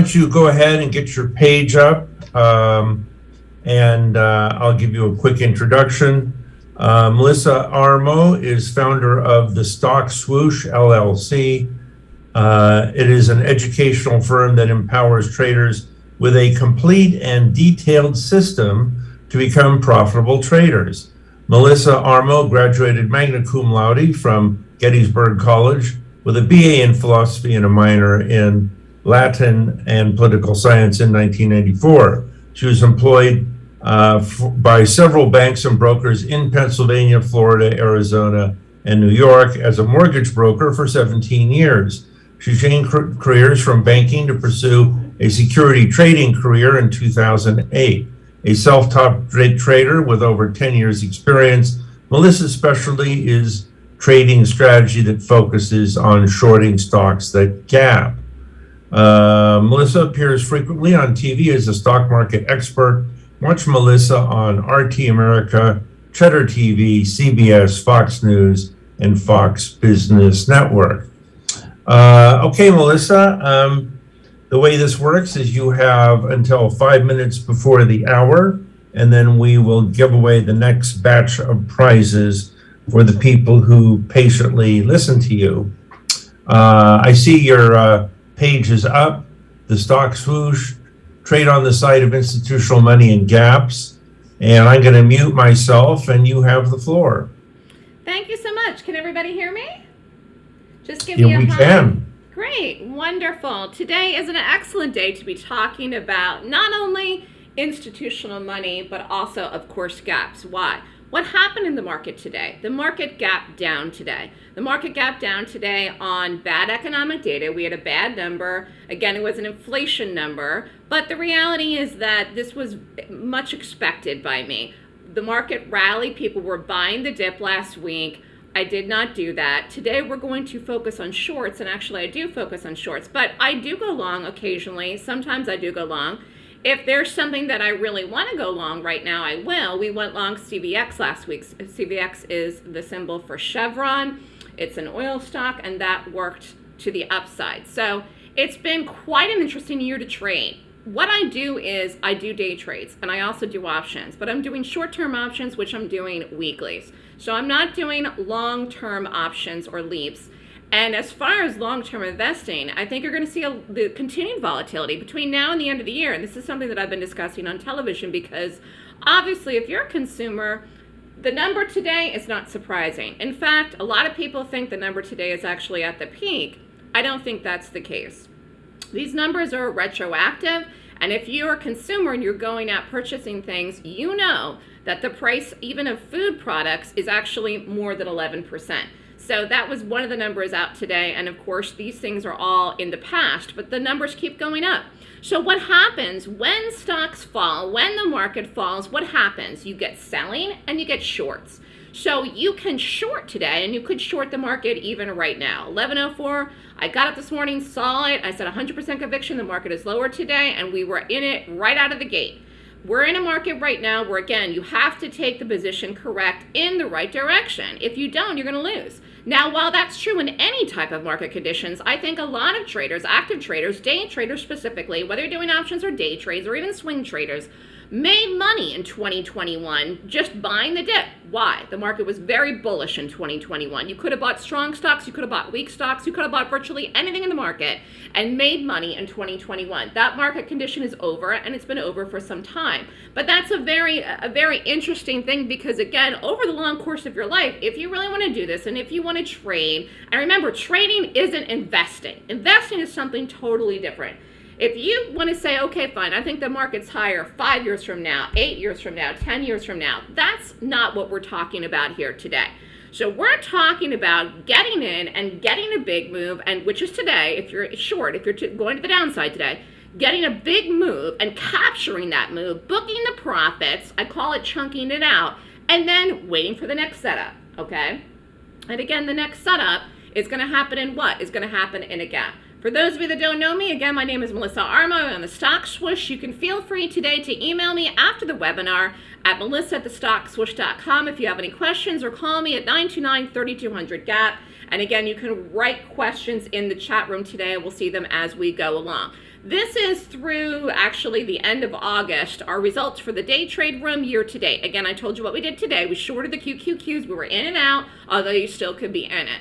don't you go ahead and get your page up? Um, and uh, I'll give you a quick introduction. Uh, Melissa Armo is founder of the Stock Swoosh LLC. Uh, it is an educational firm that empowers traders with a complete and detailed system to become profitable traders. Melissa Armo graduated magna cum laude from Gettysburg College with a BA in philosophy and a minor in Latin and political science in 1994. She was employed uh, by several banks and brokers in Pennsylvania, Florida, Arizona, and New York as a mortgage broker for 17 years. She changed careers from banking to pursue a security trading career in 2008. A self-taught trader with over 10 years experience, Melissa's specialty is trading strategy that focuses on shorting stocks that gap. Uh, Melissa appears frequently on TV as a stock market expert. Watch Melissa on RT America, Cheddar TV, CBS, Fox News, and Fox Business Network. Uh, okay, Melissa, um, the way this works is you have until five minutes before the hour, and then we will give away the next batch of prizes for the people who patiently listen to you. Uh, I see your uh, page is up, the stock swoosh, trade on the side of institutional money and gaps. And I'm going to mute myself and you have the floor. Thank you so much. Can everybody hear me? Just give yeah, me a we hug. can. Great, wonderful. Today is an excellent day to be talking about not only institutional money, but also, of course, gaps. Why? What happened in the market today? The market gap down today. The market gap down today on bad economic data. We had a bad number. Again, it was an inflation number. But the reality is that this was much expected by me. The market rallied. People were buying the dip last week. I did not do that. Today we're going to focus on shorts, and actually I do focus on shorts, but I do go long occasionally. Sometimes I do go long. If there's something that I really want to go long right now, I will. We went long CVX last week. CVX is the symbol for Chevron. It's an oil stock, and that worked to the upside. So it's been quite an interesting year to trade. What I do is I do day trades, and I also do options, but I'm doing short-term options, which I'm doing weeklies. So I'm not doing long-term options or leaps. And as far as long-term investing, I think you're going to see a, the continued volatility between now and the end of the year. And this is something that I've been discussing on television because obviously if you're a consumer, the number today is not surprising. In fact, a lot of people think the number today is actually at the peak. I don't think that's the case. These numbers are retroactive. And if you're a consumer and you're going out purchasing things, you know that the price even of food products is actually more than 11%. So that was one of the numbers out today. And of course, these things are all in the past, but the numbers keep going up. So what happens when stocks fall, when the market falls, what happens? You get selling and you get shorts. So you can short today and you could short the market even right now. 1104, I got it this morning, saw it. I said 100% conviction the market is lower today and we were in it right out of the gate. We're in a market right now where, again, you have to take the position correct in the right direction. If you don't, you're going to lose. Now, while that's true in any type of market conditions, I think a lot of traders, active traders, day traders specifically, whether you're doing options or day trades or even swing traders, made money in 2021 just buying the dip. Why? The market was very bullish in 2021. You could have bought strong stocks, you could have bought weak stocks, you could have bought virtually anything in the market and made money in 2021. That market condition is over and it's been over for some time. But that's a very a very interesting thing because again, over the long course of your life, if you really want to do this and if you want to trade, and remember trading isn't investing. Investing is something totally different. If you want to say, okay, fine, I think the market's higher five years from now, eight years from now, 10 years from now, that's not what we're talking about here today. So we're talking about getting in and getting a big move, and which is today, if you're short, if you're going to the downside today, getting a big move and capturing that move, booking the profits, I call it chunking it out, and then waiting for the next setup, okay? And again, the next setup is going to happen in what? Is going to happen in a gap. For those of you that don't know me, again, my name is Melissa Armo. I'm on the Stock Swoosh. You can feel free today to email me after the webinar at melissa at if you have any questions or call me at 929-3200-GAP. And again, you can write questions in the chat room today. We'll see them as we go along. This is through actually the end of August, our results for the day trade room year to date. Again, I told you what we did today. We shorted the QQQs. We were in and out, although you still could be in it.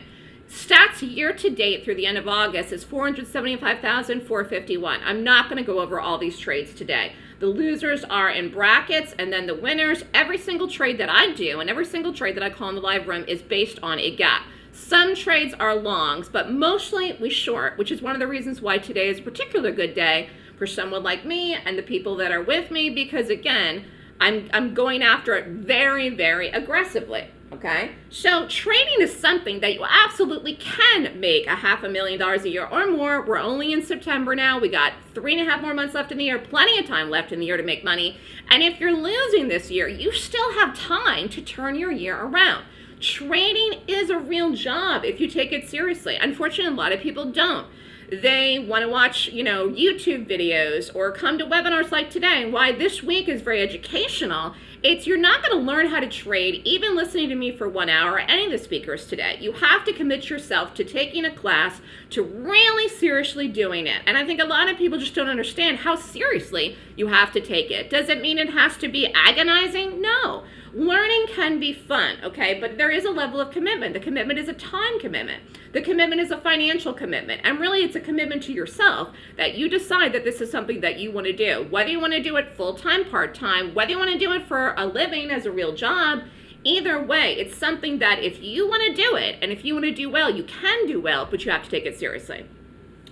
Stats year to date through the end of August is 475,451. I'm not going to go over all these trades today. The losers are in brackets and then the winners. Every single trade that I do and every single trade that I call in the live room is based on a gap. Some trades are longs, but mostly we short, which is one of the reasons why today is a particular good day for someone like me and the people that are with me because again, I'm, I'm going after it very, very aggressively okay? So trading is something that you absolutely can make a half a million dollars a year or more. We're only in September now. We got three and a half more months left in the year, plenty of time left in the year to make money. And if you're losing this year, you still have time to turn your year around. Trading is a real job if you take it seriously. Unfortunately, a lot of people don't they want to watch, you know, YouTube videos or come to webinars like today. Why this week is very educational it's you're not going to learn how to trade even listening to me for one hour or any of the speakers today. You have to commit yourself to taking a class, to really seriously doing it. And I think a lot of people just don't understand how seriously you have to take it. Does it mean it has to be agonizing? No. Learning can be fun, okay, but there is a level of commitment. The commitment is a time commitment. The commitment is a financial commitment. And really, it's a commitment to yourself that you decide that this is something that you want to do. Whether you want to do it full time, part time, whether you want to do it for a living as a real job, either way, it's something that if you want to do it and if you want to do well, you can do well, but you have to take it seriously.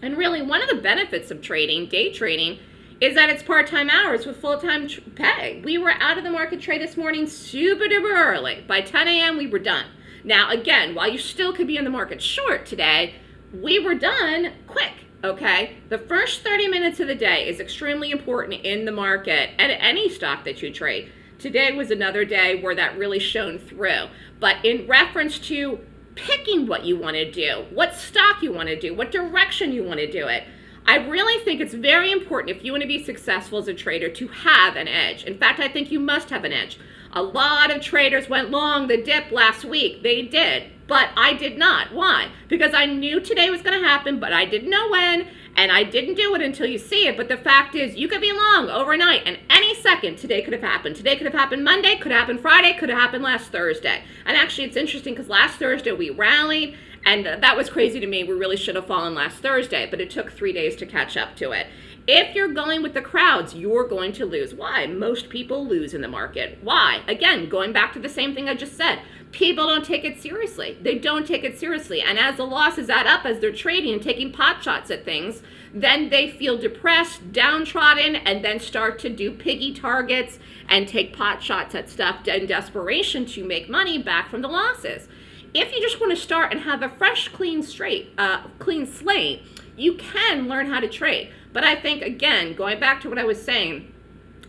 And really, one of the benefits of trading, day trading, is that it's part-time hours with full-time pay. We were out of the market trade this morning super duper early. By 10 a.m. we were done. Now again, while you still could be in the market short today, we were done quick, okay? The first 30 minutes of the day is extremely important in the market and any stock that you trade. Today was another day where that really shone through. But in reference to picking what you want to do, what stock you want to do, what direction you want to do it, I really think it's very important if you want to be successful as a trader to have an edge. In fact, I think you must have an edge. A lot of traders went long the dip last week. They did, but I did not. Why? Because I knew today was going to happen, but I didn't know when, and I didn't do it until you see it. But the fact is, you could be long overnight, and any second today could have happened. Today could have happened Monday, could have happened Friday, could have happened last Thursday. And actually, it's interesting because last Thursday we rallied, and that was crazy to me. We really should have fallen last Thursday, but it took three days to catch up to it. If you're going with the crowds, you're going to lose. Why? Most people lose in the market. Why? Again, going back to the same thing I just said. People don't take it seriously. They don't take it seriously. And as the losses add up as they're trading and taking pot shots at things, then they feel depressed, downtrodden, and then start to do piggy targets and take pot shots at stuff in desperation to make money back from the losses if you just want to start and have a fresh, clean, straight, uh, clean slate, you can learn how to trade. But I think, again, going back to what I was saying,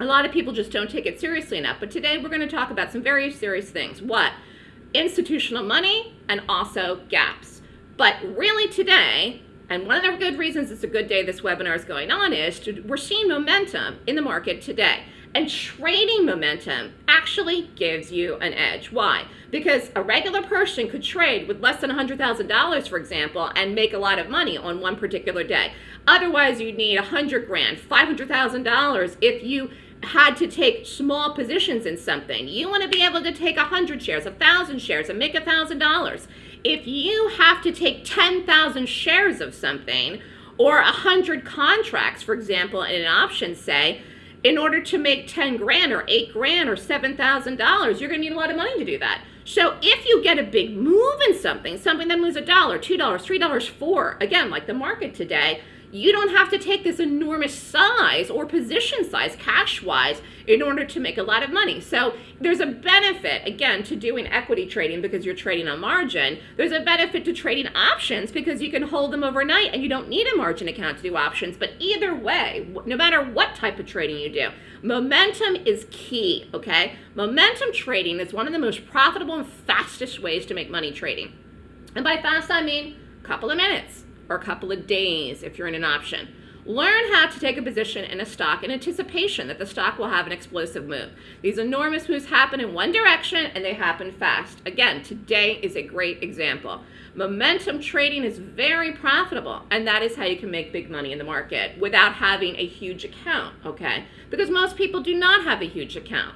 a lot of people just don't take it seriously enough. But today we're going to talk about some very serious things. What? Institutional money and also gaps. But really today, and one of the good reasons it's a good day this webinar is going on is to, we're seeing momentum in the market today. And trading momentum actually gives you an edge. Why? Because a regular person could trade with less than $100,000, for example, and make a lot of money on one particular day. Otherwise, you'd need 100 grand, $500,000 if you had to take small positions in something. You want to be able to take 100 shares, 1,000 shares, and make $1,000. If you have to take 10,000 shares of something, or 100 contracts, for example, in an option, say, in order to make 10 grand or 8 grand or $7,000, you're going to need a lot of money to do that. So if you get a big move in something, something that moves a dollar, $2, $3, 4 again, like the market today, you don't have to take this enormous size or position size cash-wise in order to make a lot of money. So there's a benefit, again, to doing equity trading because you're trading on margin. There's a benefit to trading options because you can hold them overnight and you don't need a margin account to do options. But either way, no matter what type of trading you do, momentum is key, okay? Momentum trading is one of the most profitable and fastest ways to make money trading. And by fast, I mean a couple of minutes or a couple of days if you're in an option. Learn how to take a position in a stock in anticipation that the stock will have an explosive move. These enormous moves happen in one direction and they happen fast. Again, today is a great example. Momentum trading is very profitable, and that is how you can make big money in the market without having a huge account, okay? Because most people do not have a huge account.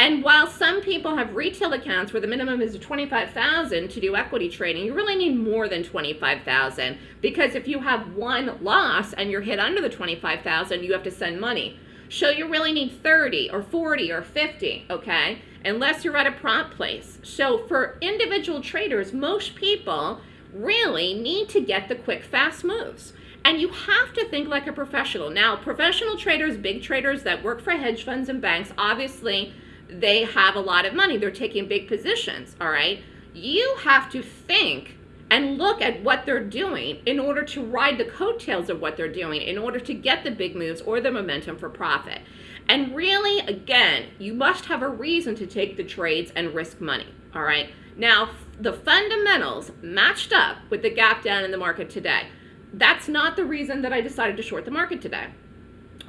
And while some people have retail accounts where the minimum is 25,000 to do equity trading, you really need more than 25,000 because if you have one loss and you're hit under the 25,000, you have to send money. So you really need 30 or 40 or 50, okay? Unless you're at a prop place. So for individual traders, most people really need to get the quick, fast moves. And you have to think like a professional. Now, professional traders, big traders that work for hedge funds and banks, obviously they have a lot of money. They're taking big positions, all right? You have to think and look at what they're doing in order to ride the coattails of what they're doing in order to get the big moves or the momentum for profit. And really, again, you must have a reason to take the trades and risk money, all right? Now, the fundamentals matched up with the gap down in the market today. That's not the reason that I decided to short the market today.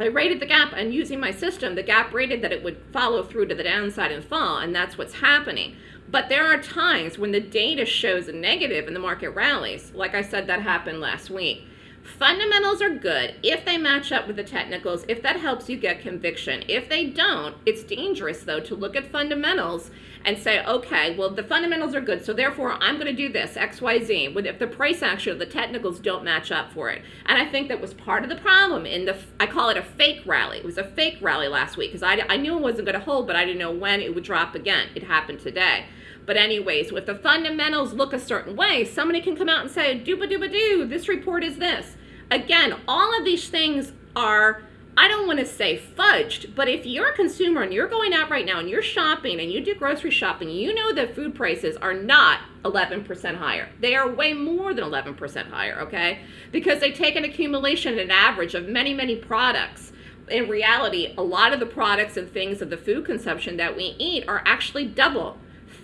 I rated the gap and using my system, the gap rated that it would follow through to the downside and fall, and that's what's happening. But there are times when the data shows a negative and the market rallies. Like I said, that happened last week. Fundamentals are good if they match up with the technicals, if that helps you get conviction. If they don't, it's dangerous though to look at fundamentals and say, okay, well the fundamentals are good, so therefore I'm going to do this, X, Y, Z, if the price action the technicals don't match up for it. And I think that was part of the problem in the, I call it a fake rally. It was a fake rally last week because I, I knew it wasn't going to hold, but I didn't know when it would drop again. It happened today. But anyways, if the fundamentals look a certain way, somebody can come out and say, dooba dooba doo, this report is this. Again, all of these things are, I don't want to say fudged, but if you're a consumer and you're going out right now and you're shopping and you do grocery shopping, you know that food prices are not 11% higher. They are way more than 11% higher, okay? Because they take an accumulation, an average of many, many products in reality, a lot of the products and things of the food consumption that we eat are actually double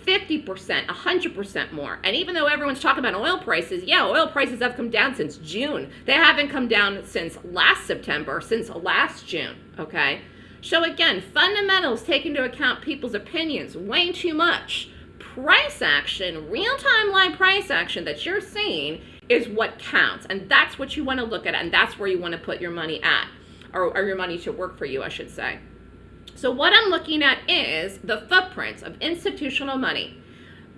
50%, 100% more. And even though everyone's talking about oil prices, yeah, oil prices have come down since June. They haven't come down since last September, since last June, okay? So again, fundamentals take into account people's opinions way too much. Price action, real-time live price action that you're seeing is what counts. And that's what you want to look at, and that's where you want to put your money at, or, or your money to work for you, I should say. So what I'm looking at is the footprints of institutional money.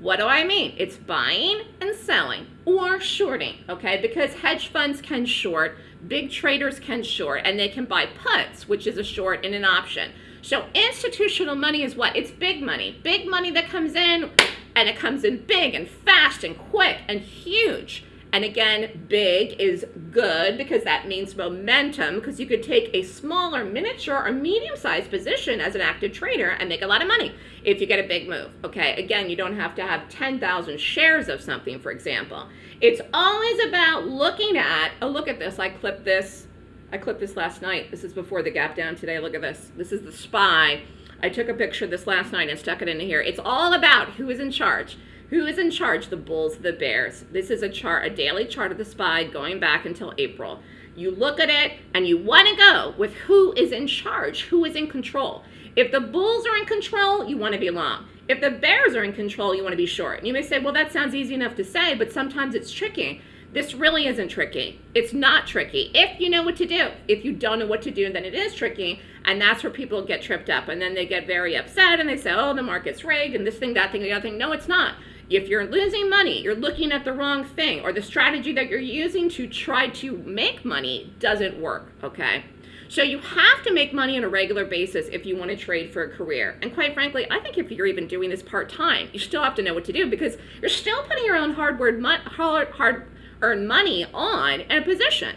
What do I mean? It's buying and selling or shorting, okay? Because hedge funds can short, big traders can short, and they can buy puts, which is a short and an option. So institutional money is what? It's big money. Big money that comes in, and it comes in big and fast and quick and huge. And again, big is good because that means momentum because you could take a smaller miniature or medium-sized position as an active trader and make a lot of money if you get a big move. Okay, again, you don't have to have 10,000 shares of something, for example. It's always about looking at, oh, look at this, I clipped this. I clipped this last night. This is before the gap down today. Look at this. This is the SPY. I took a picture this last night and stuck it in here. It's all about who is in charge. Who is in charge? The Bulls, the Bears. This is a chart, a daily chart of the SPY going back until April. You look at it and you want to go with who is in charge, who is in control. If the Bulls are in control, you want to be long. If the Bears are in control, you want to be short. And you may say, well, that sounds easy enough to say, but sometimes it's tricky. This really isn't tricky. It's not tricky if you know what to do. If you don't know what to do, then it is tricky. And that's where people get tripped up. And then they get very upset and they say, oh, the market's rigged and this thing, that thing, the other thing. No, it's not. If you're losing money, you're looking at the wrong thing, or the strategy that you're using to try to make money doesn't work, okay? So you have to make money on a regular basis if you want to trade for a career. And quite frankly, I think if you're even doing this part-time, you still have to know what to do because you're still putting your own hard-earned hard, hard money on in a position.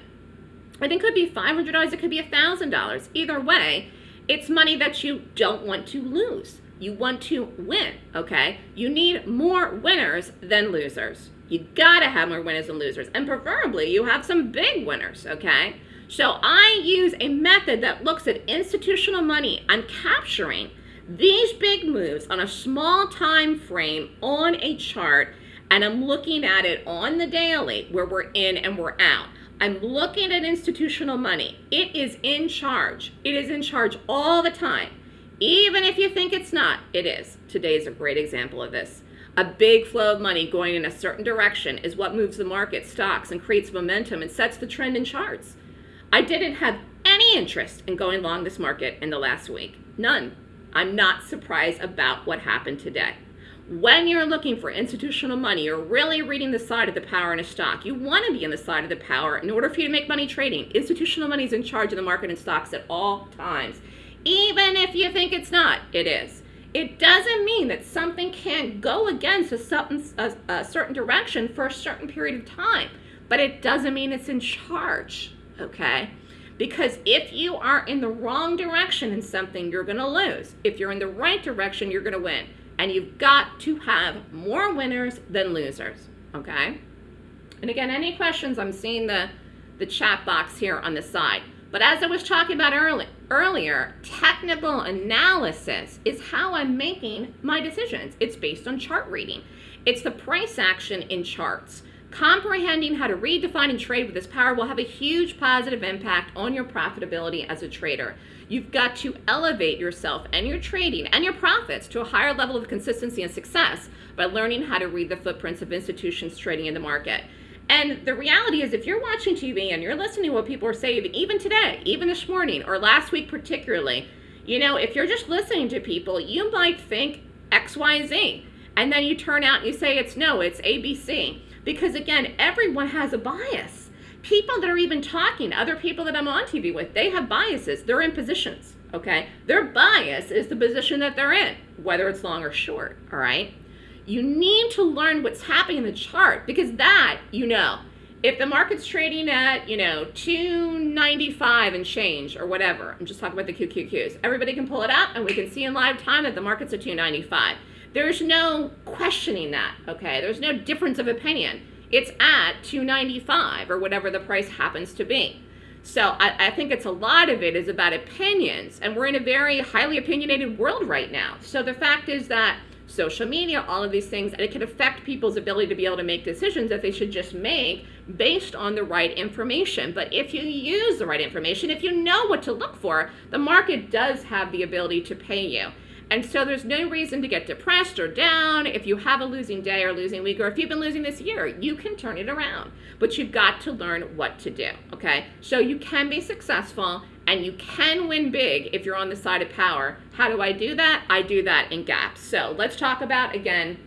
And it could be $500, it could be $1,000. Either way, it's money that you don't want to lose. You want to win, okay? You need more winners than losers. You gotta have more winners than losers. And preferably, you have some big winners, okay? So I use a method that looks at institutional money. I'm capturing these big moves on a small time frame on a chart and I'm looking at it on the daily where we're in and we're out. I'm looking at institutional money. It is in charge. It is in charge all the time. Even if you think it's not, it is. Today is a great example of this. A big flow of money going in a certain direction is what moves the market, stocks, and creates momentum and sets the trend in charts. I didn't have any interest in going long this market in the last week. None. I'm not surprised about what happened today. When you're looking for institutional money, you're really reading the side of the power in a stock. You want to be on the side of the power in order for you to make money trading. Institutional money is in charge of the market and stocks at all times. Even if you think it's not, it is. It doesn't mean that something can't go against a certain, a, a certain direction for a certain period of time, but it doesn't mean it's in charge, okay? Because if you are in the wrong direction in something, you're to lose. If you're in the right direction, you're to win and you've got to have more winners than losers, okay? And again, any questions, I'm seeing the, the chat box here on the side. But as I was talking about early, earlier, technical analysis is how I'm making my decisions. It's based on chart reading. It's the price action in charts. Comprehending how to read, define, and trade with this power will have a huge positive impact on your profitability as a trader. You've got to elevate yourself and your trading and your profits to a higher level of consistency and success by learning how to read the footprints of institutions trading in the market. And the reality is, if you're watching TV and you're listening to what people are saying, even today, even this morning, or last week particularly, you know, if you're just listening to people, you might think X, Y, Z. And then you turn out and you say it's no, it's ABC. Because again, everyone has a bias people that are even talking, other people that I'm on TV with, they have biases. They're in positions, okay? Their bias is the position that they're in, whether it's long or short, all right? You need to learn what's happening in the chart because that, you know, if the market's trading at, you know, 295 and change or whatever, I'm just talking about the QQQs, everybody can pull it up and we can see in live time that the market's at 295. There's no questioning that, okay? There's no difference of opinion it's at 295 or whatever the price happens to be. So I, I, think it's a lot of it is about opinions, and we're in a very highly opinionated world right now. So the fact is that social media, all of these things, and it can affect people's ability to be able to make decisions that they should just make based on the right information. But if you use the right information, if you know what to look for, the market does have the ability to pay you. And so there's no reason to get depressed or down if you have a losing day or losing week, or if you've been losing this year, you can turn it around. But you've got to learn what to do, okay? So you can be successful and you can win big if you're on the side of power. How do I do that? I do that in gaps. So let's talk about, again,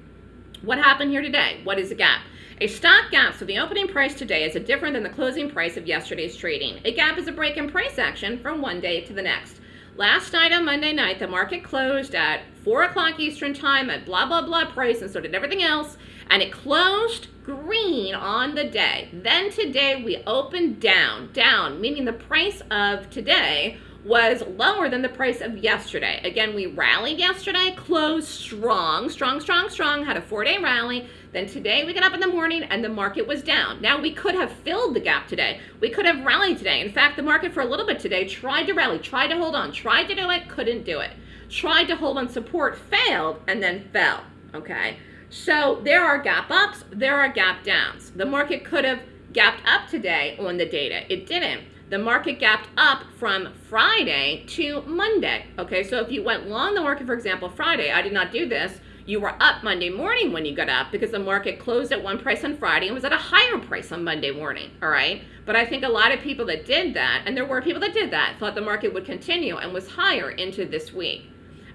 what happened here today. What is a gap? A stock gap, so the opening price today is a different than the closing price of yesterday's trading. A gap is a break in price action from one day to the next. Last night on Monday night, the market closed at 4 o'clock Eastern Time at blah, blah, blah price, and so did everything else. And it closed green on the day. Then today we opened down, down, meaning the price of today was lower than the price of yesterday. Again, we rallied yesterday, closed strong, strong, strong, strong, had a four-day rally. Then today we got up in the morning and the market was down. Now we could have filled the gap today. We could have rallied today. In fact, the market for a little bit today tried to rally, tried to hold on, tried to do it, couldn't do it. Tried to hold on support, failed, and then fell, okay? So there are gap ups, there are gap downs. The market could have gapped up today on the data. It didn't the market gapped up from Friday to Monday. Okay, so if you went long the market, for example, Friday, I did not do this, you were up Monday morning when you got up because the market closed at one price on Friday and was at a higher price on Monday morning, all right? But I think a lot of people that did that, and there were people that did that, thought the market would continue and was higher into this week.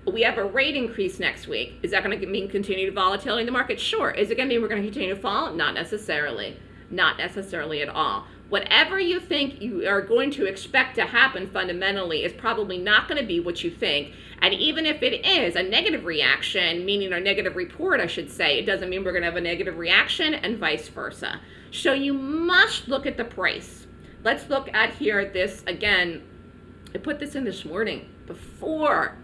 We have a rate increase next week. Is that going to mean continued volatility in the market? Sure. Is it going to mean we're going to continue to fall? Not necessarily. Not necessarily at all whatever you think you are going to expect to happen fundamentally is probably not going to be what you think. And even if it is a negative reaction, meaning a negative report, I should say, it doesn't mean we're going to have a negative reaction and vice versa. So you must look at the price. Let's look at here this again. I put this in this morning before,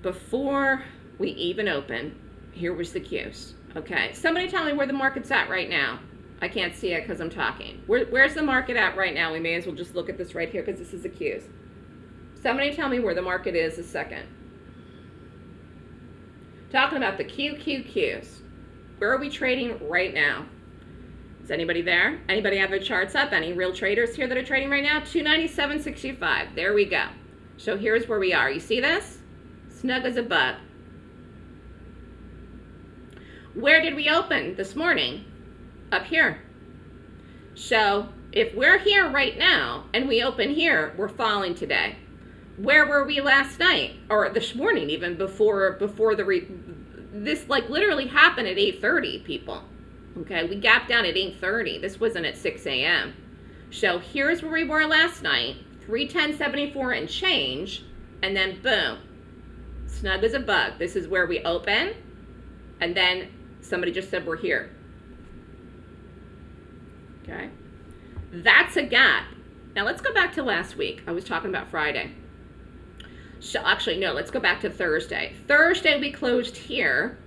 before we even open. Here was the cues. Okay, somebody tell me where the market's at right now. I can't see it because I'm talking. Where, where's the market at right now? We may as well just look at this right here because this is the cues. Somebody tell me where the market is a second. Talking about the QQQs. Where are we trading right now? Is anybody there? Anybody have their charts up? Any real traders here that are trading right now? 297.65. There we go. So here's where we are. You see this? Snug as a bug. Where did we open this morning? Up here. So if we're here right now and we open here, we're falling today. Where were we last night or this morning even before before the re- this like literally happened at 8:30 people. Okay, we gapped down at 8:30. This wasn't at 6 a.m. So here's where we were last night, 310.74 and change, and then boom, snug as a bug. This is where we open, and then somebody just said we're here. Okay, that's a gap. Now let's go back to last week. I was talking about Friday. So actually, no, let's go back to Thursday. Thursday we closed here,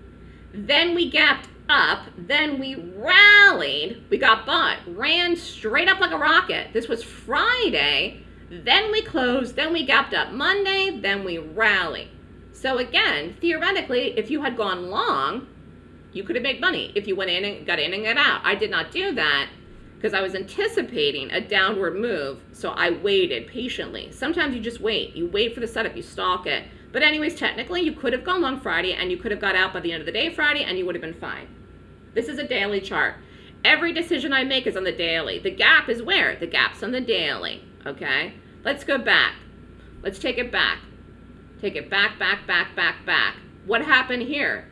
then we gapped up, then we rallied, we got bought, ran straight up like a rocket. This was Friday, then we closed, then we gapped up Monday, then we rallied. So again, theoretically, if you had gone long, you could have made money if you went in and got in and got out. I did not do that because I was anticipating a downward move, so I waited patiently. Sometimes you just wait. You wait for the setup, you stalk it. But anyways, technically, you could have gone long Friday and you could have got out by the end of the day Friday and you would have been fine. This is a daily chart. Every decision I make is on the daily. The gap is where? The gap's on the daily, okay? Let's go back. Let's take it back. Take it back, back, back, back, back. What happened here?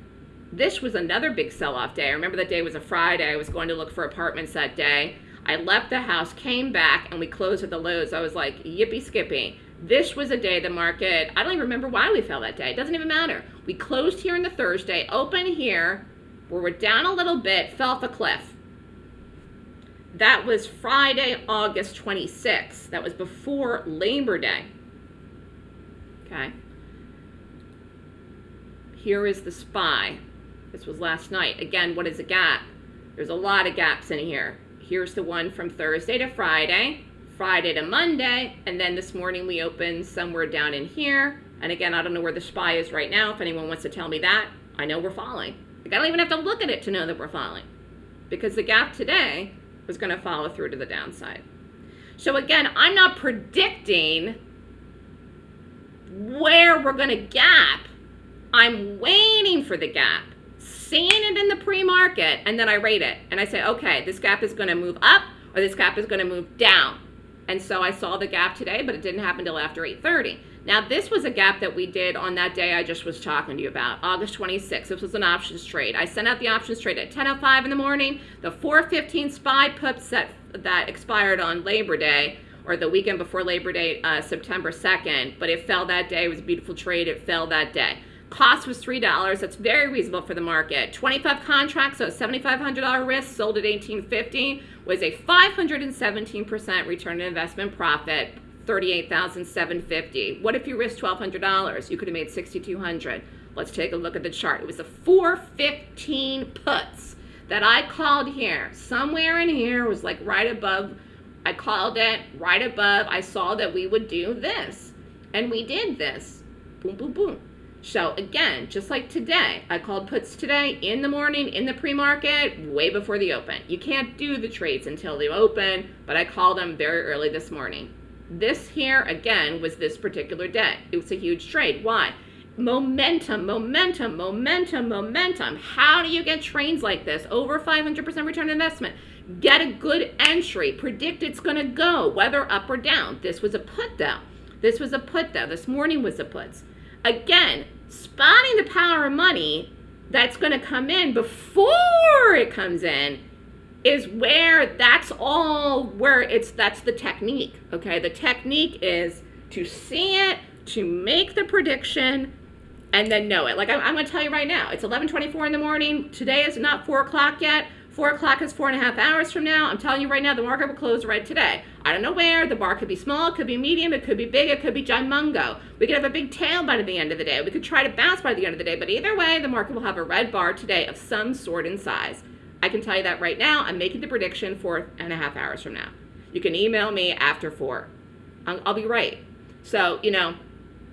This was another big sell-off day. I remember that day was a Friday. I was going to look for apartments that day. I left the house, came back, and we closed at the lows. I was like, yippee skippy. This was a day the market, I don't even remember why we fell that day. It doesn't even matter. We closed here on the Thursday, open here, where we're down a little bit, fell off a cliff. That was Friday, August 26th. That was before Labor Day. Okay. Here is the SPY. This was last night. Again, what is a gap? There's a lot of gaps in here. Here's the one from Thursday to Friday, Friday to Monday, and then this morning we opened somewhere down in here. And again, I don't know where the SPY is right now. If anyone wants to tell me that, I know we're falling. Like, I don't even have to look at it to know that we're falling because the gap today was going to follow through to the downside. So again, I'm not predicting where we're going to gap. I'm waiting for the gap, seeing it in the pre-market, and then I rate it. And I say, okay, this gap is going to move up or this gap is going to move down. And so I saw the gap today, but it didn't happen until after 8.30. Now, this was a gap that we did on that day I just was talking to you about, August 26th. This was an options trade. I sent out the options trade at 10.05 in the morning. The 4.15 SPY puts that, that expired on Labor Day, or the weekend before Labor Day, uh, September 2nd, but it fell that day. It was a beautiful trade. It fell that day. Cost was $3. That's very reasonable for the market. 25 contracts, so $7,500 risk, sold at 1850 was a 517% return on investment profit, 38,750. What if you risked $1,200? You could have made 6,200. Let's take a look at the chart. It was the 415 puts that I called here. Somewhere in here was like right above. I called it right above. I saw that we would do this. And we did this. Boom, boom, boom. So again, just like today, I called puts today in the morning in the pre-market way before the open. You can't do the trades until they open, but I called them very early this morning. This here, again, was this particular day. It was a huge trade. Why? Momentum, momentum, momentum, momentum. How do you get trades like this? Over 500% return on investment. Get a good entry. Predict it's going to go, whether up or down. This was a put, though. This was a put, though. This morning was a puts. Again, spotting the power of money that's going to come in before it comes in is where that's all where it's that's the technique okay? The technique is to see it to make the prediction and then know it. Like i'm, I'm going to tell you right now it's 11.24 in the morning. Today is not 4 o'clock yet 4 o'clock is four and a half hours from now. I'm telling you right now, the market will close right today. I don't know where. The bar could be small, it could be medium, it could be big, it could be gimungo. We could have a big tail by the end of the day. We could try to bounce by the end of the day. But either way, the market will have a red bar today of some sort and size. I can tell you that right now. I'm making the prediction four and a half hours from now. You can email me after four. I'll, I'll be right. So, you know,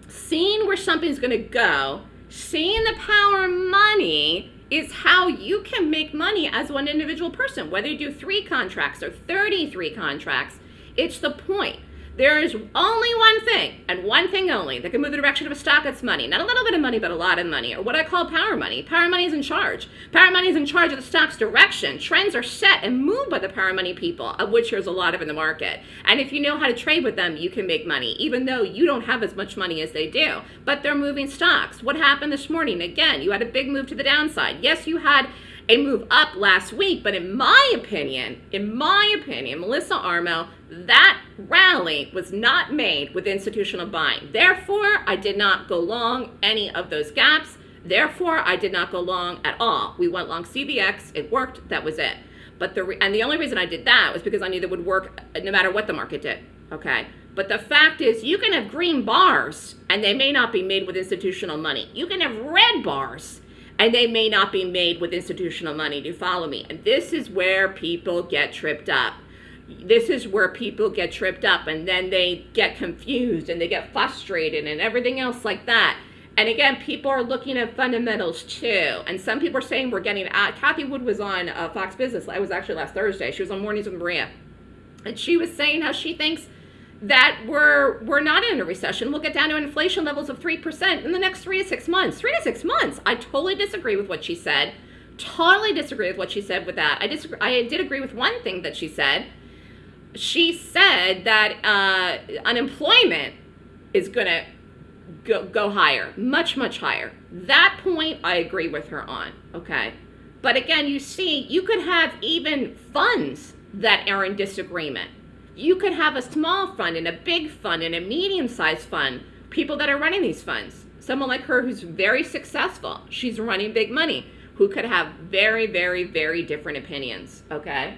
seeing where something's going to go, seeing the power of money is how you can make money as one individual person, whether you do three contracts or 33 contracts. It's the point. There is only one thing, and one thing only, that can move the direction of a stock that's money. Not a little bit of money, but a lot of money, or what I call power money. Power money is in charge. Power money is in charge of the stock's direction. Trends are set and moved by the power money people, of which there's a lot of in the market. And if you know how to trade with them, you can make money, even though you don't have as much money as they do. But they're moving stocks. What happened this morning? Again, you had a big move to the downside. Yes, you had a move up last week, but in my opinion, in my opinion, Melissa Armo, that rally was not made with institutional buying. Therefore, I did not go long any of those gaps. Therefore, I did not go long at all. We went long CVX, it worked, that was it. But the and the only reason I did that was because I knew that would work no matter what the market did. Okay. But the fact is, you can have green bars, and they may not be made with institutional money. You can have red bars, and they may not be made with institutional money. Do you follow me? And this is where people get tripped up. This is where people get tripped up and then they get confused and they get frustrated and everything else like that. And again, people are looking at fundamentals too. And some people are saying we're getting out. Cathie Wood was on uh, Fox Business. It was actually last Thursday. She was on Mornings with Maria. And she was saying how she thinks that we're we're not in a recession. We'll get down to inflation levels of three percent in the next three to six months. Three to six months. I totally disagree with what she said. Totally disagree with what she said with that. I disagree. I did agree with one thing that she said. She said that uh, unemployment is going to go, go higher, much much higher. That point I agree with her on. Okay, but again, you see, you could have even funds that are in disagreement you could have a small fund and a big fund and a medium sized fund, people that are running these funds. Someone like her who's very successful, she's running big money, who could have very, very, very different opinions, okay?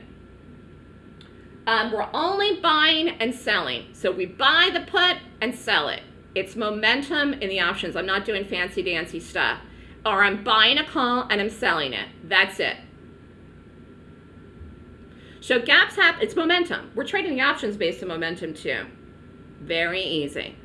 Um, we're only buying and selling. So we buy the put and sell it. It's momentum in the options. I'm not doing fancy dancy stuff. Or I'm buying a call and I'm selling it. That's it. So gaps happen, it's momentum. We're trading the options based on momentum too. Very easy.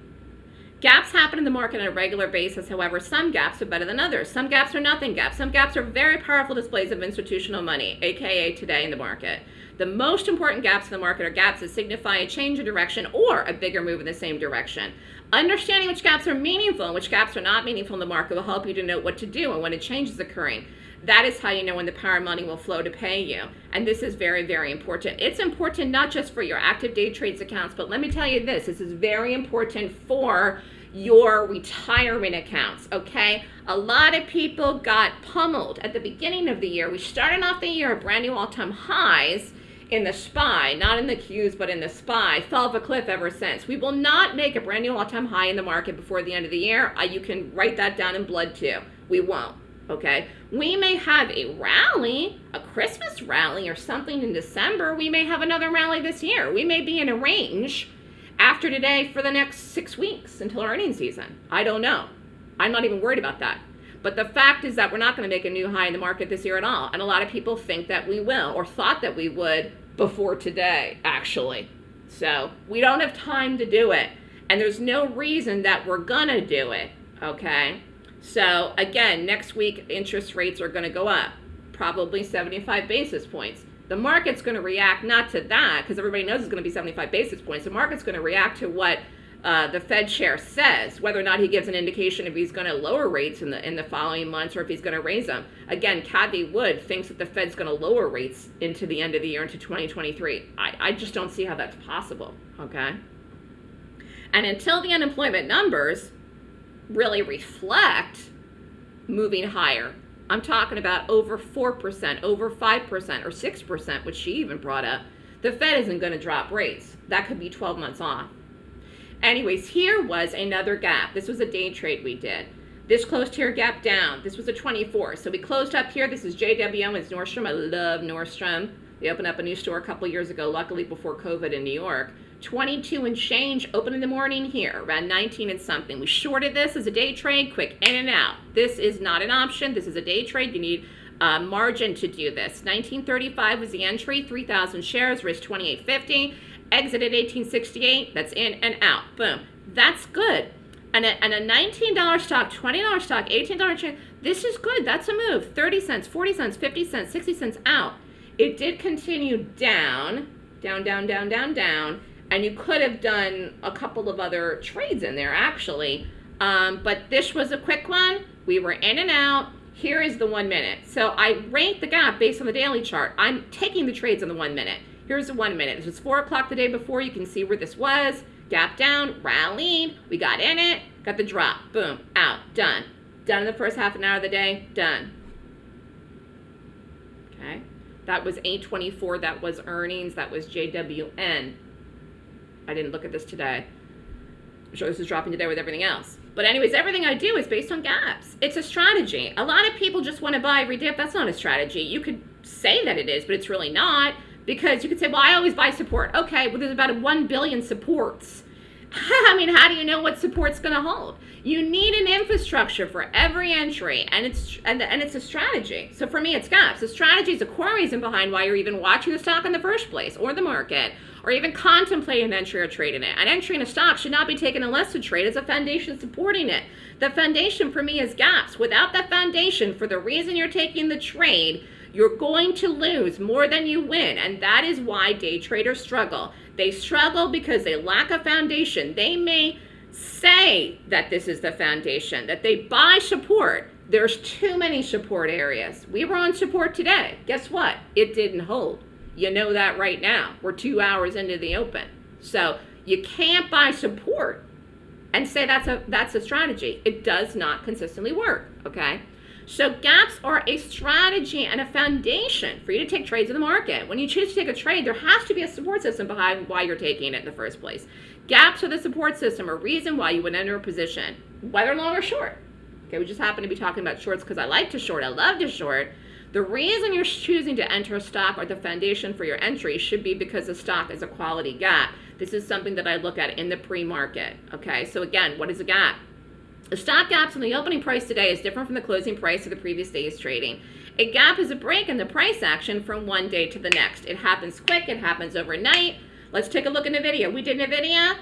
Gaps happen in the market on a regular basis. However, some gaps are better than others. Some gaps are nothing gaps. Some gaps are very powerful displays of institutional money, aka today in the market. The most important gaps in the market are gaps that signify a change in direction or a bigger move in the same direction. Understanding which gaps are meaningful and which gaps are not meaningful in the market will help you to know what to do and when a change is occurring. That is how you know when the power money will flow to pay you. And this is very, very important. It's important not just for your active day trades accounts, but let me tell you this, this is very important for your retirement accounts, okay? A lot of people got pummeled at the beginning of the year. We started off the year at brand new all-time highs in the SPY, not in the Qs, but in the SPY, fell off a cliff ever since. We will not make a brand new all-time high in the market before the end of the year. Uh, you can write that down in blood too. We won't okay? We may have a rally, a Christmas rally or something in December. We may have another rally this year. We may be in a range after today for the next six weeks until earnings season. I don't know. I'm not even worried about that. But the fact is that we're not going to make a new high in the market this year at all. And a lot of people think that we will or thought that we would before today, actually. So we don't have time to do it. And there's no reason that we're going to do it, okay? So again, next week interest rates are going to go up, probably 75 basis points. The market's going to react not to that because everybody knows it's going to be 75 basis points. The market's going to react to what uh, the Fed chair says, whether or not he gives an indication if he's going to lower rates in the in the following months or if he's going to raise them. Again, Cathie Wood thinks that the Fed's going to lower rates into the end of the year into 2023. I, I just don't see how that's possible. Okay. And until the unemployment numbers really reflect moving higher. I'm talking about over 4%, over 5%, or 6%, which she even brought up. The Fed isn't going to drop rates. That could be 12 months off. Anyways, here was another gap. This was a day trade we did. This closed here, gap down. This was a 24. So we closed up here. This is JWN. It's Nordstrom. I love Nordstrom. They opened up a new store a couple years ago, luckily before COVID in New York. 22 and change, open in the morning here, around 19 and something. We shorted this as a day trade, quick in and out. This is not an option. This is a day trade. You need uh, margin to do this. 1935 was the entry, 3,000 shares, risk 2850. Exited 1868, that's in and out. Boom. That's good. And a, and a $19 stock, $20 stock, $18 trade, this is good. That's a move. 30 cents, 40 cents, 50 cents, 60 cents out. It did continue down, down, down, down, down, down. And you could have done a couple of other trades in there, actually. Um, but this was a quick one. We were in and out. Here is the one minute. So I rate the gap based on the daily chart. I'm taking the trades on the one minute. Here's the one minute. This was 4 o'clock the day before. You can see where this was. Gap down, rallied. We got in it, got the drop. Boom, out, done. Done in the first half an hour of the day, done. Okay. That was 824. That was earnings. That was JWN. I didn't look at this today. I'm sure this is dropping today with everything else. But anyways, everything I do is based on gaps. It's a strategy. A lot of people just want to buy every dip. That's not a strategy. You could say that it is, but it's really not because you could say, well, I always buy support. Okay, well, there's about 1 billion supports. I mean, how do you know what support's going to hold? You need an infrastructure for every entry, and it's and, and it's a strategy. So for me, it's gaps. The strategy is a core reason behind why you're even watching the stock in the first place, or the market, or even contemplate an entry or trade in it. An entry in a stock should not be taken unless the trade is a foundation supporting it. The foundation for me is gaps. Without that foundation, for the reason you're taking the trade, you're going to lose more than you win, and that is why day traders struggle. They struggle because they lack a foundation. They may say that this is the foundation, that they buy support. There's too many support areas. We were on support today. Guess what? It didn't hold. You know that right now. We're two hours into the open. So you can't buy support and say that's a that's a strategy. It does not consistently work. Okay. So gaps are a strategy and a foundation for you to take trades in the market. When you choose to take a trade, there has to be a support system behind why you're taking it in the first place. Gaps are the support system, a reason why you would enter a position, whether long or short. Okay, we just happen to be talking about shorts because I like to short, I love to short. The reason you're choosing to enter a stock or the foundation for your entry should be because the stock is a quality gap. This is something that I look at in the pre-market. Okay, so again, what is a gap? The stock gaps on the opening price today is different from the closing price of the previous day's trading. A gap is a break in the price action from one day to the next. It happens quick, it happens overnight. Let's take a look in NVIDIA. We did NVIDIA,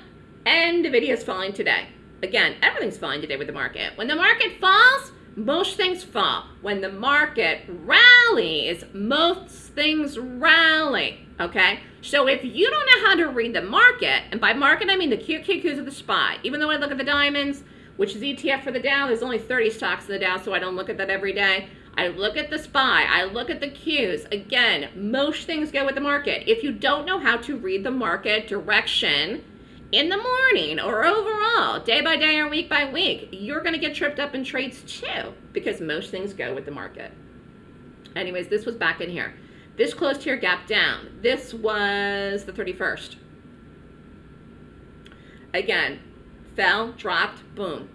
and NVIDIA is falling today. Again, everything's falling today with the market. When the market falls, most things fall. When the market rallies, most things rally, okay? So if you don't know how to read the market, and by market I mean the QQQs of the SPY, even though I look at the diamonds, which is ETF for the Dow, there's only 30 stocks in the Dow, so I don't look at that every day. I look at the SPY, I look at the Qs. Again, most things go with the market. If you don't know how to read the market direction in the morning or overall, day by day or week by week, you're going to get tripped up in trades too because most things go with the market. Anyways, this was back in here. This closed here, gap down. This was the 31st. Again, fell, dropped, boom.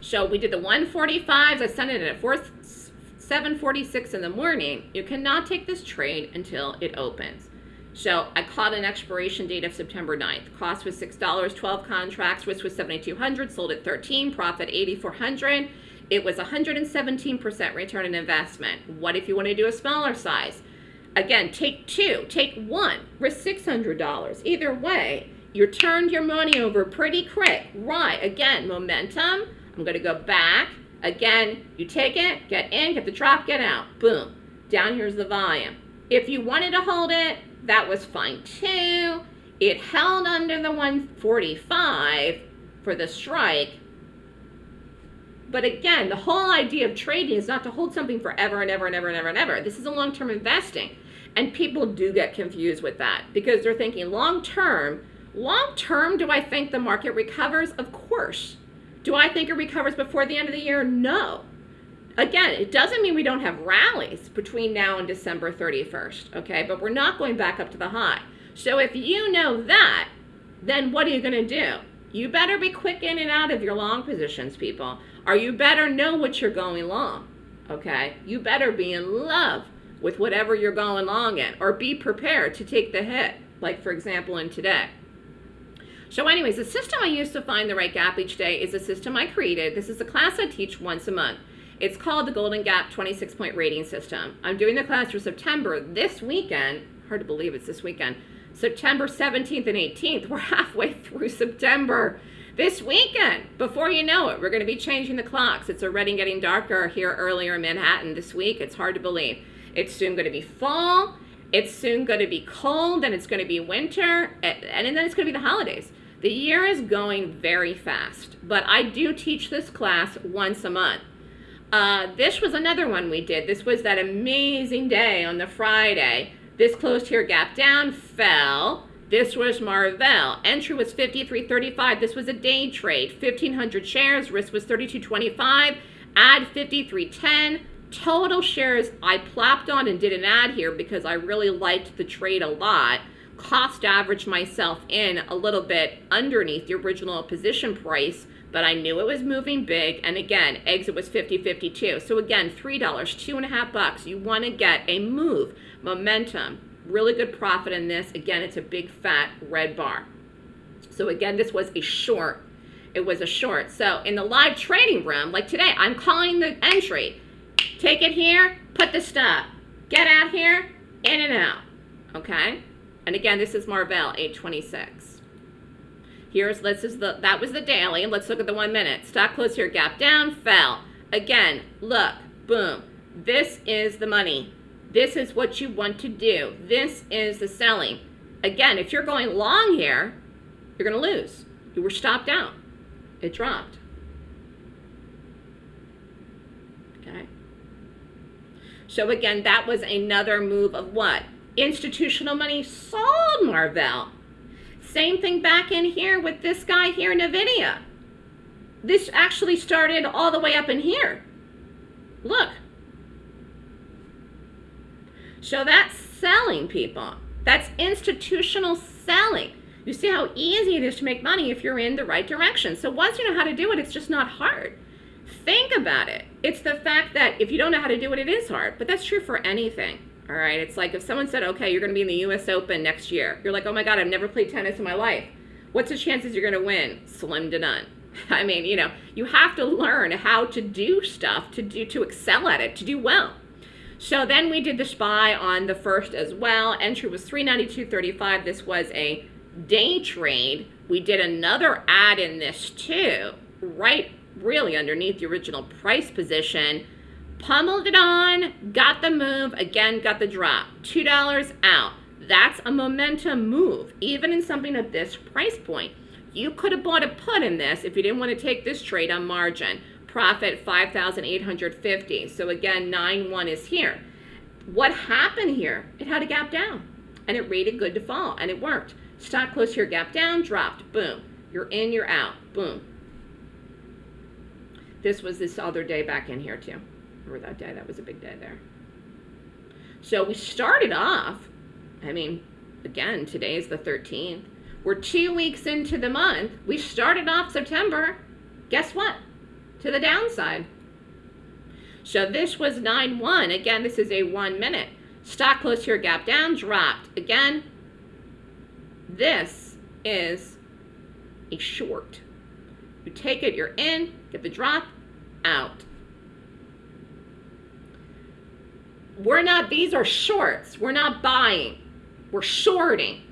So we did the 145s. I sent it at 4, 746 in the morning. You cannot take this trade until it opens. So I caught an expiration date of September 9th. Cost was $6, 12 contracts. Risk was 7,200. Sold at 13. Profit 8,400. It was 117% return on investment. What if you want to do a smaller size? Again, take two. Take one. Risk $600. Either way, you turned your money over pretty quick. Right. Again, momentum I'm going to go back. Again, you take it, get in, get the drop, get out. Boom. Down here's the volume. If you wanted to hold it, that was fine too. It held under the 145 for the strike. But again, the whole idea of trading is not to hold something forever and ever and ever and ever and ever. This is a long-term investing. And people do get confused with that because they're thinking long-term. Long-term, do I think the market recovers? Of course. Do I think it recovers before the end of the year? No. Again, it doesn't mean we don't have rallies between now and December 31st, okay? But we're not going back up to the high. So if you know that, then what are you going to do? You better be quick in and out of your long positions, people. Or you better know what you're going long, okay? You better be in love with whatever you're going long in or be prepared to take the hit, like for example in today. So anyways, the system I use to find the right gap each day is a system I created. This is a class I teach once a month. It's called the Golden Gap 26-point rating system. I'm doing the class for September this weekend. Hard to believe it's this weekend. September 17th and 18th. We're halfway through September. This weekend, before you know it, we're going to be changing the clocks. It's already getting darker here earlier in Manhattan this week. It's hard to believe. It's soon going to be fall. It's soon going to be cold. and it's going to be winter. And then it's going to be the holidays. The year is going very fast. But I do teach this class once a month. Uh, this was another one we did. This was that amazing day on the Friday. This closed here, gap down, fell. This was Marvell. Entry was 53.35. This was a day trade. 1,500 shares. Risk was 32.25. Add 53.10. Total shares I plopped on and did an ad here because I really liked the trade a lot. Cost averaged myself in a little bit underneath the original position price but I knew it was moving big. And again, exit was 50.52. So again, $3, two and a half bucks. You want to get a move, momentum, really good profit in this. Again, it's a big fat red bar. So again, this was a short. It was a short. So in the live trading room, like today, I'm calling the entry. Take it here, put the stop. Get out here, in and out. Okay? And again, this is Marvell, 826. Here's, this is the, that was the daily. And let's look at the one minute. Stock close here, gap down, fell. Again, look, boom. This is the money. This is what you want to do. This is the selling. Again, if you're going long here, you're going to lose. You were stopped out. It dropped. Okay. So again, that was another move of what? Institutional money sold Marvell. Same thing back in here with this guy here, NVIDIA. This actually started all the way up in here. Look. So that's selling people. That's institutional selling. You see how easy it is to make money if you're in the right direction. So once you know how to do it, it's just not hard. Think about it. It's the fact that if you don't know how to do it, it is hard. But that's true for anything. All right, it's like if someone said, okay, you're going to be in the US Open next year. You're like, oh my God, I've never played tennis in my life. What's the chances you're going to win? Slim to none. I mean, you know, you have to learn how to do stuff, to do to excel at it, to do well. So then we did the SPY on the first as well. Entry was 392.35. This was a day trade. We did another ad in this too, right really underneath the original price position pummeled it on, got the move, again got the drop. $2 out. That's a momentum move, even in something at this price point. You could have bought a put in this if you didn't want to take this trade on margin. Profit 5,850. So again, 9-1 is here. What happened here? It had a gap down and it rated good to fall and it worked. Stock close here, gap down, dropped, boom. You're in, you're out, boom. This was this other day back in here too that day. That was a big day there. So we started off, I mean, again, today is the 13th. We're two weeks into the month. We started off September. Guess what? To the downside. So this was 9-1. Again, this is a one minute. Stock close here, gap down, dropped. Again, this is a short. You take it, you're in, get the drop, out. We're not, these are shorts. We're not buying. We're shorting.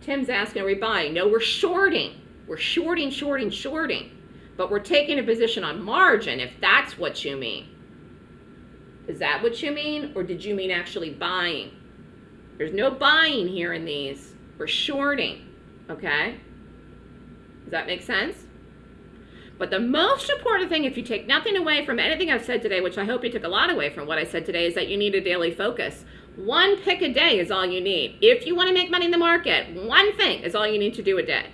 Tim's asking, are we buying? No, we're shorting. We're shorting, shorting, shorting. But we're taking a position on margin, if that's what you mean. Is that what you mean? Or did you mean actually buying? There's no buying here in these. We're shorting, okay? Does that make sense? But the most important thing, if you take nothing away from anything I've said today, which I hope you took a lot away from what I said today, is that you need a daily focus. One pick a day is all you need. If you want to make money in the market, one thing is all you need to do a day.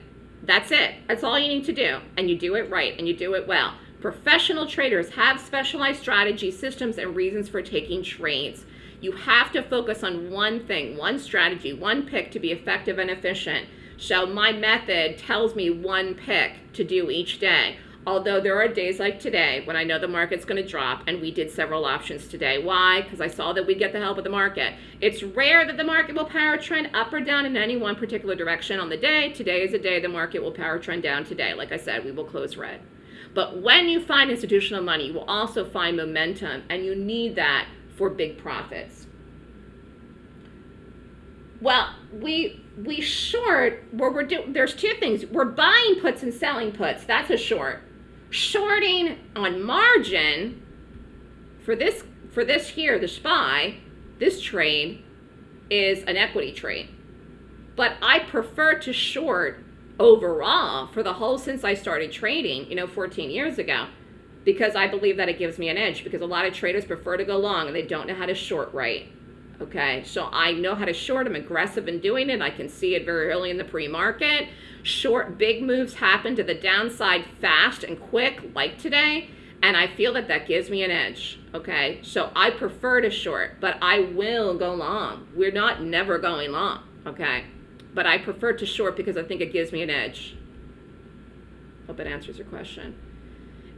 That's it. That's all you need to do. And you do it right and you do it well. Professional traders have specialized strategies, systems, and reasons for taking trades. You have to focus on one thing, one strategy, one pick to be effective and efficient. So my method tells me one pick to do each day. Although there are days like today when I know the market's going to drop, and we did several options today. Why? Because I saw that we get the help of the market. It's rare that the market will power trend up or down in any one particular direction on the day. Today is a day the market will power trend down today. Like I said, we will close red. But when you find institutional money, you will also find momentum, and you need that for big profits. Well, we we short where we're doing there's two things we're buying puts and selling puts that's a short shorting on margin for this for this here the spy this trade is an equity trade but i prefer to short overall for the whole since i started trading you know 14 years ago because i believe that it gives me an edge because a lot of traders prefer to go long and they don't know how to short right Okay, so I know how to short. I'm aggressive in doing it. I can see it very early in the pre-market. Short big moves happen to the downside fast and quick, like today, and I feel that that gives me an edge. Okay, so I prefer to short, but I will go long. We're not never going long. Okay, but I prefer to short because I think it gives me an edge. Hope it answers your question.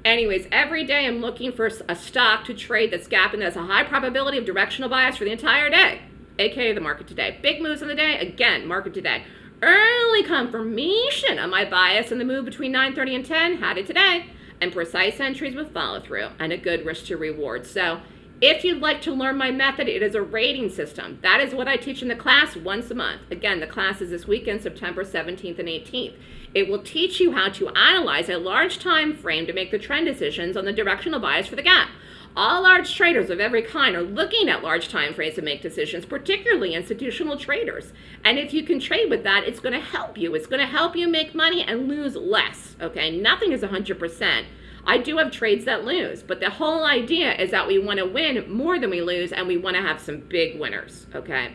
Anyways, every day I'm looking for a stock to trade that's gapping that has a high probability of directional bias for the entire day, aka the market today. Big moves in the day, again, market today. Early confirmation of my bias in the move between 9.30 and 10, had it today, and precise entries with follow through and a good risk to reward. So if you'd like to learn my method, it is a rating system. That is what I teach in the class once a month. Again, the class is this weekend, September 17th and 18th. It will teach you how to analyze a large time frame to make the trend decisions on the directional bias for the gap. All large traders of every kind are looking at large time frames to make decisions, particularly institutional traders. And if you can trade with that, it's going to help you. It's going to help you make money and lose less. Okay, nothing is 100%. I do have trades that lose, but the whole idea is that we want to win more than we lose and we want to have some big winners. Okay,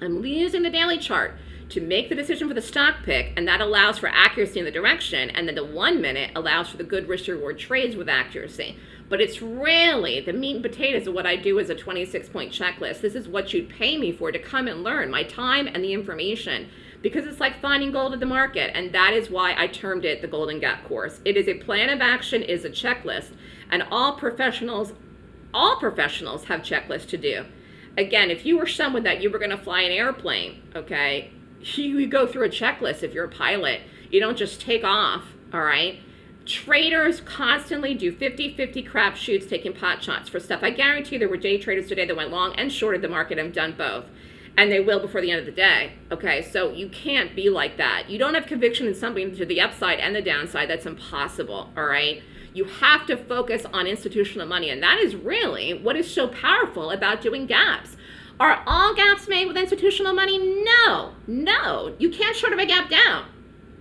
I'm using the daily chart to make the decision for the stock pick, and that allows for accuracy in the direction, and then the one minute allows for the good risk reward trades with accuracy. But it's really the meat and potatoes of what I do as a 26 point checklist. This is what you'd pay me for to come and learn my time and the information because it's like finding gold at the market and that is why I termed it the Golden Gap course. It is a plan of action, is a checklist and all professionals all professionals have checklists to do. Again, if you were someone that you were going to fly an airplane, okay, you go through a checklist if you're a pilot. You don't just take off, all right? Traders constantly do 50-50 crap shoots taking pot shots for stuff. I guarantee you there were day traders today that went long and shorted the market and done both. And they will before the end of the day. Okay, so you can't be like that. You don't have conviction in something to the upside and the downside. That's impossible, all right? You have to focus on institutional money. And that is really what is so powerful about doing gaps. Are all gaps made with institutional money? No, no. You can't short of a gap down.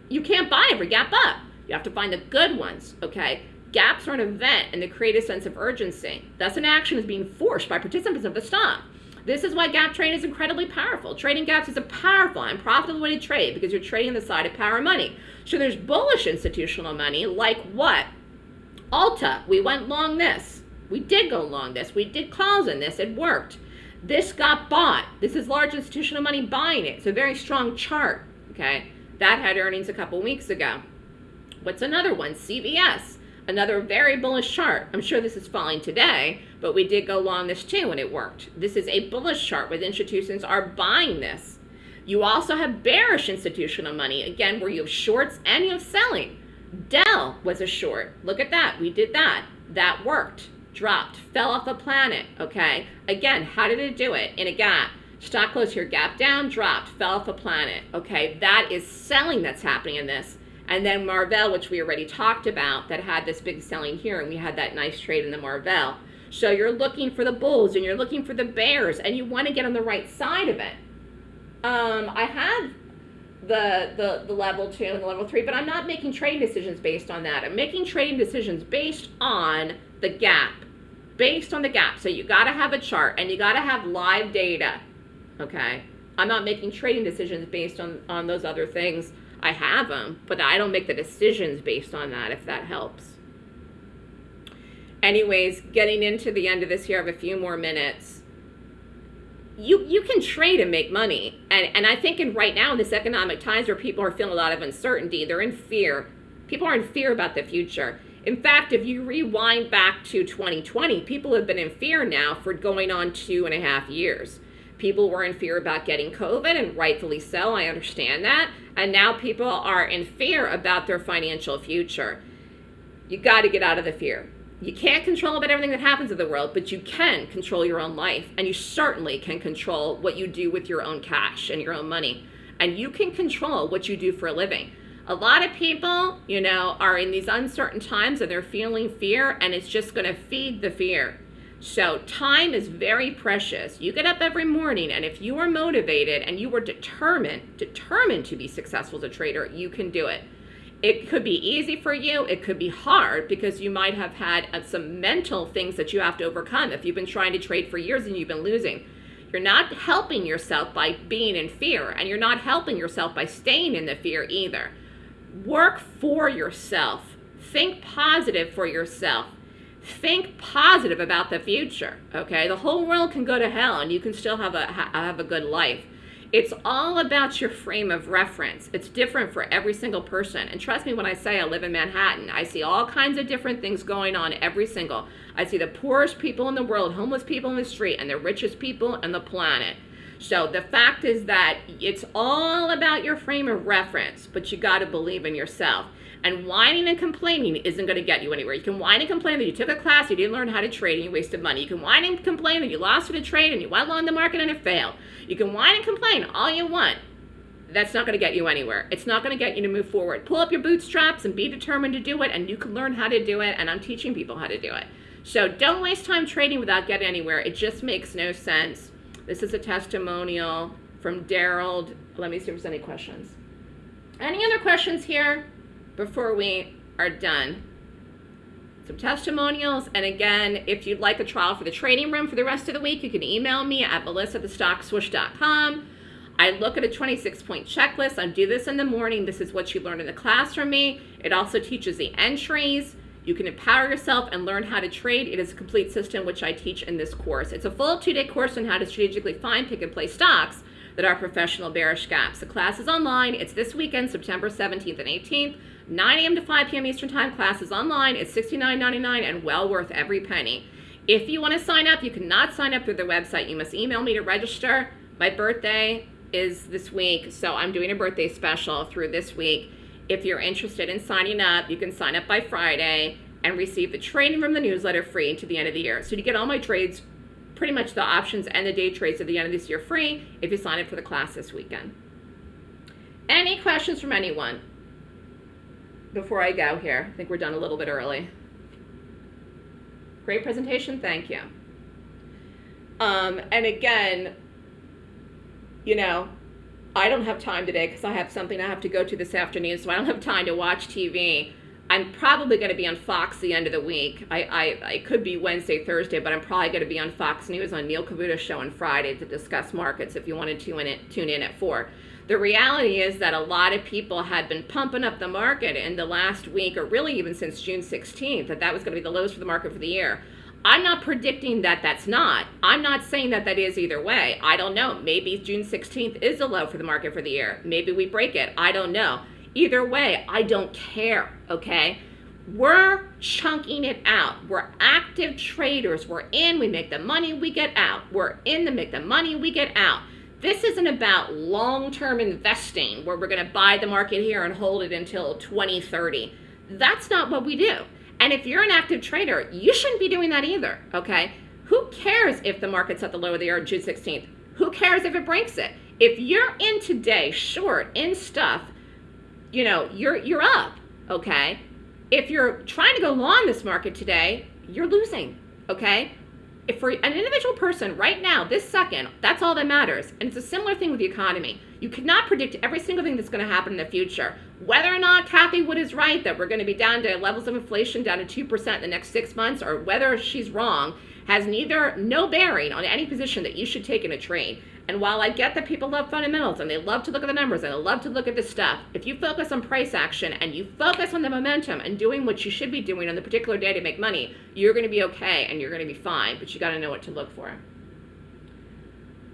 You can't buy every gap up. You have to find the good ones, okay? Gaps are an event and they create a sense of urgency. Thus, an action is being forced by participants of the stock. This is why gap trading is incredibly powerful. Trading gaps is a powerful and profitable way to trade because you're trading the side of power money. So there's bullish institutional money like what? Ulta, we went long this. We did go long this. We did calls in this. It worked. This got bought. This is large institutional money buying it. It's a very strong chart, okay? That had earnings a couple weeks ago. What's another one? CVS, another very bullish chart. I'm sure this is falling today, but we did go long this too and it worked. This is a bullish chart where institutions are buying this. You also have bearish institutional money, again, where you have shorts and you have selling. Dell was a short. Look at that. We did that. That worked dropped, fell off a planet, okay? Again, how did it do it? In a gap. Stock closed here, gap down, dropped, fell off a planet, okay? That is selling that's happening in this. And then Marvell, which we already talked about, that had this big selling here, and we had that nice trade in the Marvell. So you're looking for the bulls and you're looking for the bears, and you want to get on the right side of it. Um, I have the, the, the level two and the level three, but I'm not making trading decisions based on that. I'm making trading decisions based on the gap, based on the gap. So you got to have a chart and you got to have live data, okay? I'm not making trading decisions based on, on those other things. I have them, but I don't make the decisions based on that, if that helps. Anyways, getting into the end of this here, I have a few more minutes. You, you can trade and make money. And, and I think in right now in this economic times where people are feeling a lot of uncertainty, they're in fear. People are in fear about the future. In fact, if you rewind back to 2020, people have been in fear now for going on two and a half years. People were in fear about getting COVID, and rightfully so, I understand that. And now people are in fear about their financial future. You got to get out of the fear. You can't control about everything that happens in the world, but you can control your own life, and you certainly can control what you do with your own cash and your own money. and you can control what you do for a living. A lot of people, you know, are in these uncertain times and they're feeling fear and it's just going to feed the fear. So time is very precious. You get up every morning and if you are motivated and you are determined, determined to be successful as a trader, you can do it. It could be easy for you. It could be hard because you might have had uh, some mental things that you have to overcome. If you've been trying to trade for years and you've been losing, you're not helping yourself by being in fear and you're not helping yourself by staying in the fear either. Work for yourself. Think positive for yourself think positive about the future okay the whole world can go to hell and you can still have a have a good life it's all about your frame of reference. It's different for every single person. And trust me when i say i live in manhattan i see all kinds of different things going on every single. I see the poorest people in the world homeless people in the street and the richest people on the planet. So the fact is that it's all about your frame of reference but you got to believe in yourself and whining and complaining isn't going to get you anywhere. You can whine and complain that you took a class, you didn't learn how to trade, and you wasted money. You can whine and complain that you lost in a trade and you went long the market and it failed. You can whine and complain all you want. That's not going to get you anywhere. It's not going to get you to move forward. Pull up your bootstraps and be determined to do it, and you can learn how to do it, and I'm teaching people how to do it. So don't waste time trading without getting anywhere. It just makes no sense. This is a testimonial from Daryl. Let me see if there's any questions. Any other questions here? Before we are done. Some testimonials, and again, if you'd like a trial for the trading room for the rest of the week, you can email me at melissa@thestockswoosh.com. I look at a 26-point checklist. I do this in the morning. This is what you learn in the class from me. It also teaches the entries. You can empower yourself and learn how to trade. It is a complete system which I teach in this course. It's a full two-day course on how to strategically find, pick, and play stocks that are professional bearish gaps. The class is online. It's this weekend, September 17th and 18th. 9 a.m. to 5 p.m. Eastern Time classes online. It's $69.99 and well worth every penny. If you want to sign up, you cannot sign up through the website. You must email me to register. My birthday is this week, so I'm doing a birthday special through this week. If you're interested in signing up, you can sign up by Friday and receive the training from the newsletter free to the end of the year. So you get all my trades, pretty much the options and the day trades at the end of this year free if you sign up for the class this weekend. Any questions from anyone? Before I go here. I think we're done a little bit early. Great presentation, thank you. Um, and again, you know, I don't have time today because I have something I have to go to this afternoon, so I don't have time to watch TV. I'm probably going to be on Fox the end of the week. I, I, I could be Wednesday, Thursday, but I'm probably going to be on Fox News on Neil Cavuto's show on Friday to discuss markets if you want to tune in, tune in at 4. The reality is that a lot of people had been pumping up the market in the last week, or really even since June 16th, that that was going to be the lowest for the market for the year. I'm not predicting that that's not. I'm not saying that that is either way. I don't know. Maybe June 16th is a low for the market for the year. Maybe we break it. I don't know. Either way, I don't care, okay? We're chunking it out. We're active traders. We're in, we make the money, we get out. We're in to make the money, we get out. This isn't about long-term investing where we're going to buy the market here and hold it until 2030. That's not what we do. And if you're an active trader, you shouldn't be doing that either, okay? Who cares if the market's at the low of the year June 16th? Who cares if it breaks it? If you're in today, short, in stuff, you know, you're, you're up, okay? If you're trying to go long this market today, you're losing, okay? If for an individual person right now, this second, that's all that matters. And it's a similar thing with the economy. You cannot predict every single thing that's going to happen in the future. Whether or not Cathie Wood is right that we're going to be down to levels of inflation down to 2% in the next six months, or whether she's wrong, has neither no bearing on any position that you should take in a trade. And while I get that people love fundamentals and they love to look at the numbers and they love to look at this stuff, if you focus on price action and you focus on the momentum and doing what you should be doing on the particular day to make money, you're going to be okay and you're going to be fine, but you got to know what to look for.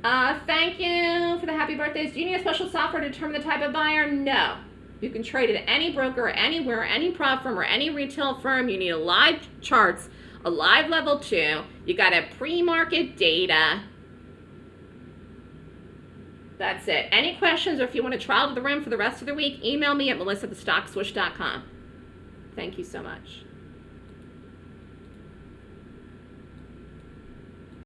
Uh, thank you for the happy birthdays. Do you need a special software to determine the type of buyer? No. You can trade at any broker, anywhere, any prop firm, or any retail firm. You need a live charts, a live level two. You got to pre-market data. That's it. Any questions or if you want to trial to the rim for the rest of the week, email me at melissa@thestockswoosh.com. Thank you so much.